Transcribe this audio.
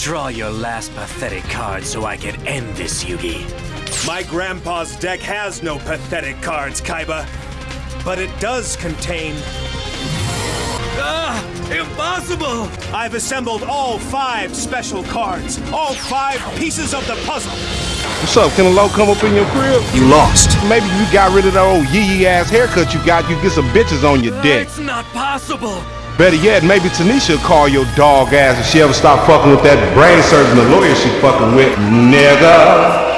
Draw your last pathetic card so I can end this, Yugi. My grandpa's deck has no pathetic cards, Kaiba. But it does contain. Ah! Impossible! I've assembled all five special cards, all five pieces of the puzzle. What's up? Can a low come up in your crib? You lost. Maybe you got rid of that old yee yee ass haircut you got. You get some bitches on your dick. It's not possible. Better yet, maybe Tanisha will call your dog ass if she ever stop fucking with that brain surgeon, the lawyer she fucking with, nigga.